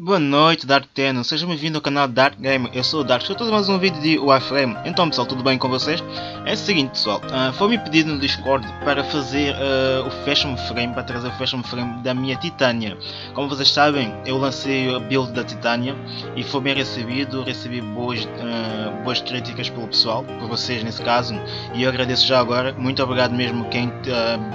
Boa noite Dark Tenno, seja bem-vindo ao canal Dark Gamer, eu sou o Dark, estou a mais um vídeo de Warframe. Então pessoal, tudo bem com vocês? É o seguinte pessoal, uh, foi-me pedido no Discord para fazer uh, o Fashion Frame, para trazer o Fashion Frame da minha Titânia. Como vocês sabem, eu lancei a build da Titânia e foi bem recebido, recebi boas, uh, boas críticas pelo pessoal, por vocês nesse caso, e eu agradeço já agora, muito obrigado mesmo quem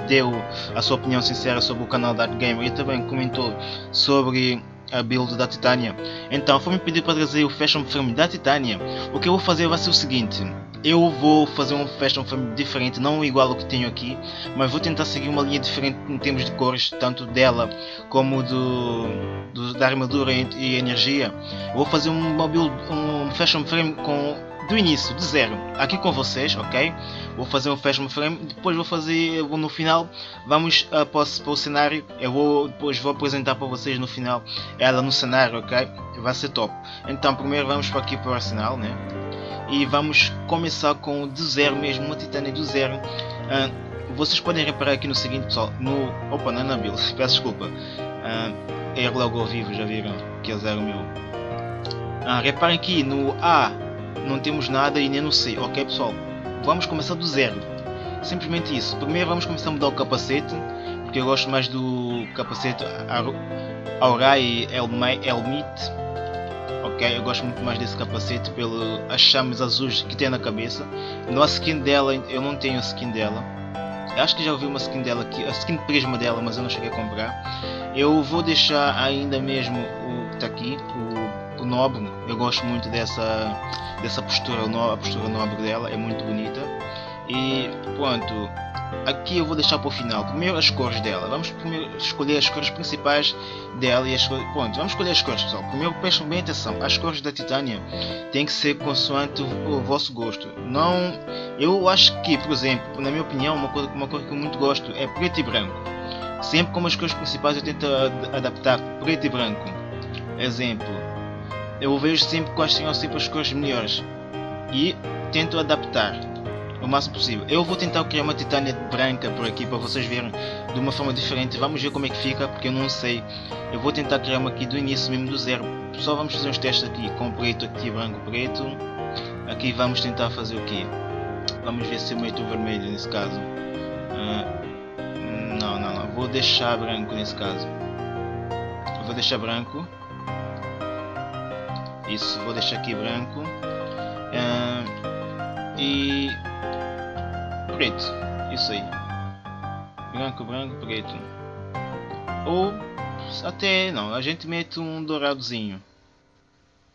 deu a sua opinião sincera sobre o canal Dark Gamer e também comentou sobre a build da Titânia. Então foi-me pedir para trazer o Fashion Frame da Titânia. O que eu vou fazer vai ser o seguinte. Eu vou fazer um Fashion Frame diferente, não igual ao que tenho aqui, mas vou tentar seguir uma linha diferente em termos de cores, tanto dela como do, do da armadura e, e energia. Vou fazer uma build, um Fashion Frame com do início, de zero, aqui com vocês, ok? Vou fazer um fashion frame, depois vou fazer, no final, vamos uh, para, o, para o cenário, eu vou, depois vou apresentar para vocês no final, ela no cenário, ok? Vai ser top. Então primeiro vamos para aqui para o arsenal, né? E vamos começar com do zero mesmo, uma titânia do zero. Uh, vocês podem reparar aqui no seguinte pessoal, no... Opa, não é na build, peço desculpa. Uh, é logo ao vivo, já viram que é zero mil. Uh, reparem aqui no A não temos nada e nem no C, ok pessoal? Vamos começar do zero, simplesmente isso. Primeiro vamos começar a mudar o capacete, porque eu gosto mais do capacete Aurai Helmet, ok? Eu gosto muito mais desse capacete pelas chamas azuis que tem na cabeça. No a skin dela, eu não tenho a skin dela. Eu acho que já ouvi uma skin dela aqui, a skin prisma dela, mas eu não cheguei a comprar. Eu vou deixar ainda mesmo o que está aqui, o nobre. Eu gosto muito dessa dessa postura, a postura nobre dela é muito bonita. E pronto, aqui eu vou deixar para o final. Primeiro as cores dela. Vamos primeiro escolher as cores principais dela e as cores. Pronto, vamos escolher as cores, pessoal. Primeiro prestem bem atenção. As cores da Titânia têm que ser consoante o, o, vosso gosto. Não. Eu acho que, por exemplo, na minha opinião, uma cor, uma cor que eu muito gosto é preto e branco. Sempre como as cores principais eu tento adaptar preto e branco. Exemplo, eu vejo sempre quais são sempre as cores melhores e tento adaptar o máximo possível. Eu vou tentar criar uma titânia branca por aqui para vocês verem de uma forma diferente. Vamos ver como é que fica, porque eu não sei. Eu vou tentar criar uma aqui do início mesmo do zero. Só vamos fazer uns testes aqui com preto aqui, branco, preto. Aqui vamos tentar fazer o que? Vamos ver se eu meto o vermelho nesse caso. Uh, não, não, não. Vou deixar branco nesse caso. Vou deixar branco isso vou deixar aqui branco. Uh, e preto isso aí. Branco branco preto. Ou até não a gente mete um douradozinho.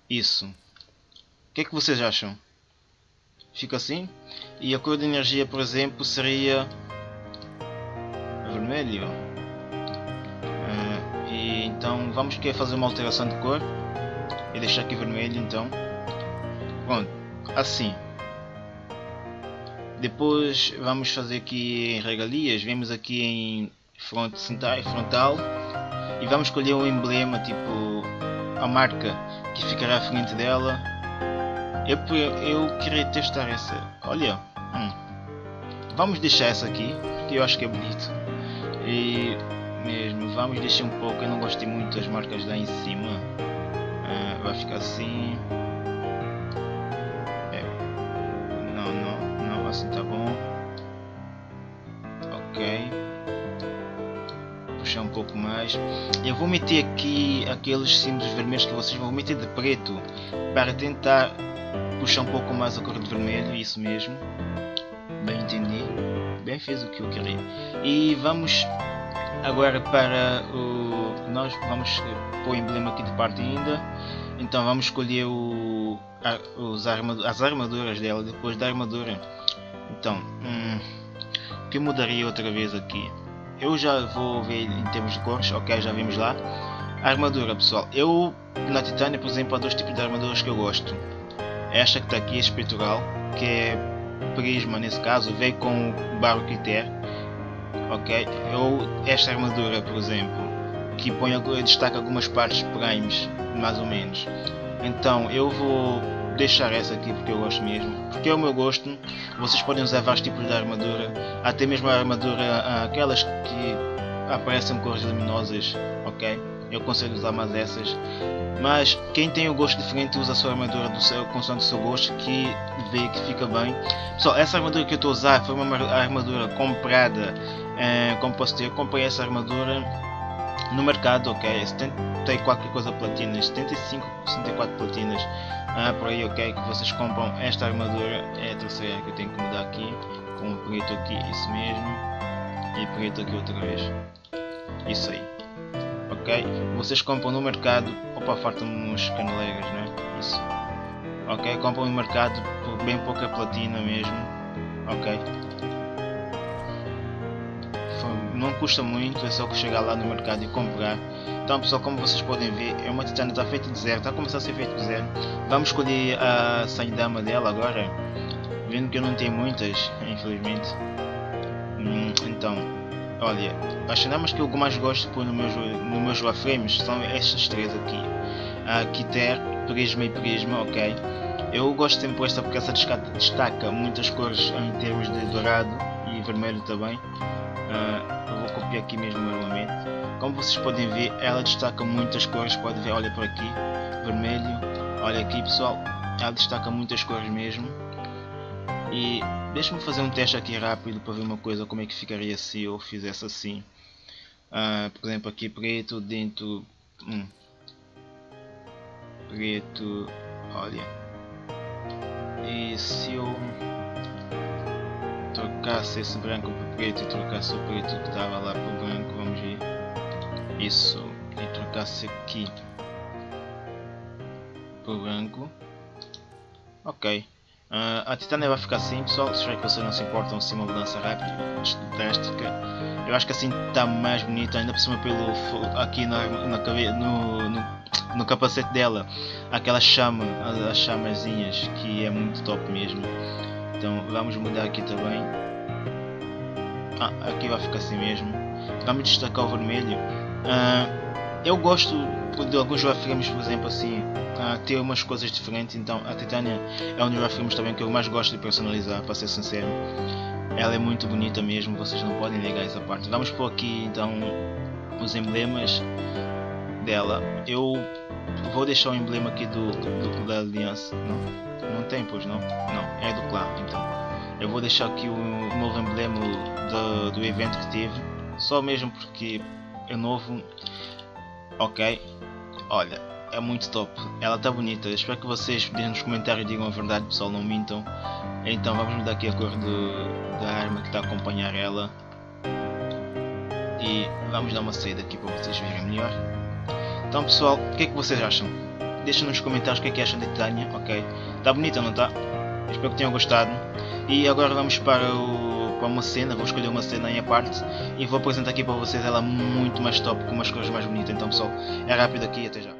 Isso. O que é que vocês acham? Fica assim? E a cor de energia por exemplo seria vermelho. Uh, e então vamos querer fazer uma alteração de cor e deixar aqui vermelho então. Pronto assim. Depois vamos fazer aqui em regalias. Vemos aqui em front frontal. E vamos escolher um emblema tipo a marca que ficará à frente dela. Eu, eu queria testar essa. Olha hum. vamos deixar essa aqui que eu acho que é bonito. E mesmo vamos deixar um pouco. Eu não gostei muito das marcas lá em cima vai ficar assim. É. Não, não, não, assim tá bom. Ok. Puxar um pouco mais. Eu vou meter aqui aqueles símbolos vermelhos que vocês vão meter de preto para tentar puxar um pouco mais a cor de vermelho, isso mesmo. Bem entendi. Bem fez o que eu queria. E vamos agora para o nós vamos pôr o emblema aqui de parte ainda então vamos escolher o, os armad as armaduras dela depois da armadura. Então, hum, o que mudaria outra vez aqui? Eu já vou ver em termos de cores, ok, já vimos lá. A armadura, pessoal. Eu, na Titânia, por exemplo, há dois tipos de armaduras que eu gosto. Esta que está aqui, este peitoral, que é prisma nesse caso, veio com o barro Criter. Ok? Ou esta armadura, por exemplo, que põe, destaca algumas partes primes mais ou menos. Então eu vou deixar essa aqui porque eu gosto mesmo, porque é o meu gosto. Vocês podem usar vários tipos de armadura, até mesmo a armadura, aquelas que aparecem cores luminosas, ok? Eu aconselho usar mais essas. Mas quem tem o gosto diferente usa a sua armadura do seu, consoante o seu gosto que vê que fica bem. Pessoal, essa armadura que eu estou a usar foi uma armadura comprada, eh, como posso dizer, eu comprei essa armadura no mercado, ok, 70 qualquer coisa platinas, 75, 64 platinas, ah, por aí, ok, que vocês compram esta armadura, é a terceira que eu tenho que mudar aqui, com o preto aqui, isso mesmo, e preto aqui outra vez, isso aí, ok, vocês compram no mercado, opa, faltam uns caneleiras, né, isso, ok, compram no mercado por bem pouca platina mesmo, ok, não custa muito, é só que chegar lá no mercado e comprar. Então pessoal, como vocês podem ver, é uma titânia está feita de zero, está a começar a ser feito de zero. Vamos escolher a Saidama dela agora, vendo que eu não tenho muitas, infelizmente. Hum, então, olha, as Saidamas que eu mais gosto pôr no meus, no meus Warframes são estas três aqui. A Kiter, Prisma e Prisma, ok. Eu gosto sempre desta porque essa destaca muitas cores em termos de dourado e vermelho também. Uh, eu vou copiar aqui mesmo normalmente. Como vocês podem ver, ela destaca muitas cores. Pode ver, olha por aqui, vermelho. Olha aqui, pessoal, ela destaca muitas cores mesmo. E deixa-me fazer um teste aqui rápido para ver uma coisa como é que ficaria se eu fizesse assim. Uh, por exemplo, aqui preto dentro. Hum, preto, olha. E se eu trocasse esse branco para preto e trocasse o preto que estava lá para o branco, vamos ver. Isso. E trocasse aqui para o branco. Ok. Uh, a titânia vai ficar assim, pessoal. Espero que vocês não se importam se uma mudança rápida, drástica. Eu acho que assim está mais bonito, ainda por cima pelo aqui na, na no, no, no capacete dela, aquela chama, as chamazinhas, que é muito top mesmo. Então vamos mudar aqui também. Ah, aqui vai ficar assim mesmo. Vamos destacar o vermelho. Uh, eu gosto de alguns wireframes, por exemplo, assim, uh, ter umas coisas diferentes. Então a Titânia é um dos wireframes também que eu mais gosto de personalizar, para ser sincero. Ela é muito bonita mesmo, vocês não podem negar essa parte. Vamos por aqui então os emblemas dela. Eu vou deixar o emblema aqui do, do da aliança. Não? Não tem, pois não? Não, é do clã, então. Eu vou deixar aqui o novo emblema do, do evento que tive. Só mesmo porque é novo. Ok. Olha, é muito top. Ela está bonita. espero que vocês nos comentários digam a verdade, pessoal, não mintam. Então vamos mudar aqui a cor da arma que está a acompanhar ela. E vamos dar uma saída aqui para vocês verem melhor. Então pessoal, o que é que vocês acham? Deixem nos comentários o que é que acham de Titânia, ok? Está bonita, não está? Espero que tenham gostado. E agora vamos para, o, para uma cena, vou escolher uma cena em parte e vou apresentar aqui para vocês ela muito mais top, com umas cores mais bonitas. Então pessoal, é rápido aqui até já.